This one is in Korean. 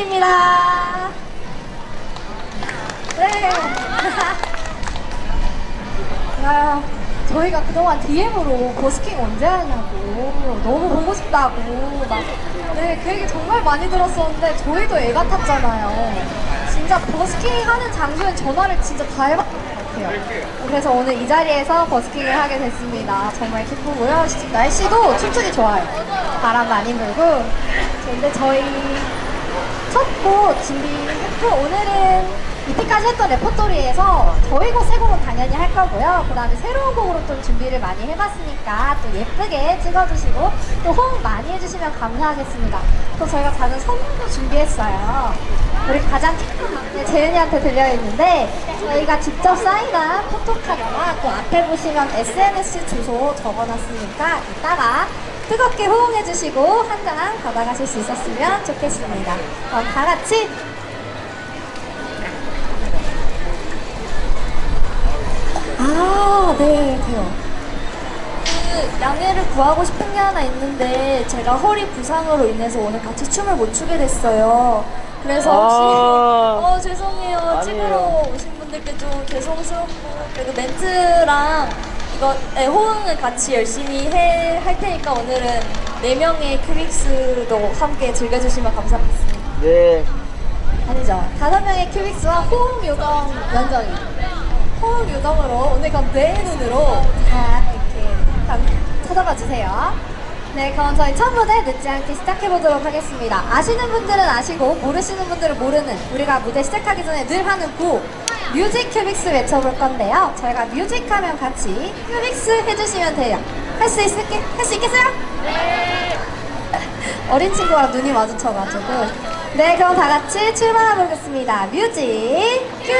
부탁드립니다. 네. 아, 저희가 그동안 DM으로 버스킹 언제 하냐고 너무 보고 싶다고 막 네, 그 얘기 정말 많이 들었었는데 저희도 애가 탔잖아요. 진짜 버스킹 하는 장소엔 전화를 진짜 다 해봤던 것 같아요. 그래서 오늘 이 자리에서 버스킹을 하게 됐습니다. 정말 기쁘고요. 날씨도 춤추기 좋아요. 바람 많이 불고. 근데 저희 첫곡 준비했고 오늘은 이때까지 했던 레퍼토리에서 저희 곡 세 곡은 당연히 할 거고요. 그 다음에 새로운 곡으로 또 준비를 많이 해봤으니까 또 예쁘게 찍어주시고 또 호응 많이 해주시면 감사하겠습니다. 또 저희가 작은 선물도 준비했어요. 우리 가장 큰 막내 재은이한테 들려있는데 저희가 직접 사인한 포토카드와 또 앞에 보시면 SNS 주소 적어놨으니까 이따가 뜨겁게 호응해주시고 한장 받아가실 수 있었으면 좋겠습니다. 그럼 다 같이 아, 네, 돼요. 그 양해를 구하고 싶은 게 하나 있는데 제가 허리 부상으로 인해서 오늘 같이 춤을 못 추게 됐어요. 그래서 혹시 아. 어 죄송해요 아니에요. 찍으러 오신 분들께 좀 죄송스럽고 그래도 멘트랑 이거 네, 호응을 같이 열심히 해, 할 테니까 오늘은 네 명의 큐빅스도 함께 즐겨주시면 감사하겠습니다. 네. 아니죠. 다섯 명의 큐빅스와 호응 요정 연정이. 호응 요정으로 오늘 그럼 내 눈으로 다 이렇게 감- 쳐다봐 주세요. 네, 그럼 저희 첫 무대 늦지 않게 시작해 보도록 하겠습니다. 아시는 분들은 아시고 모르시는 분들은 모르는 우리가 무대 시작하기 전에 늘 하는 구 뮤직 큐빅스 외쳐볼 건데요. 저희가 뮤직 하면 같이 큐빅스 해주시면 돼요. 할 수 있을게? 할 수 있겠어요? 네. 어린 친구랑 눈이 마주쳐가지고 네 그럼 다 같이 출발해 보겠습니다 뮤직 큐빅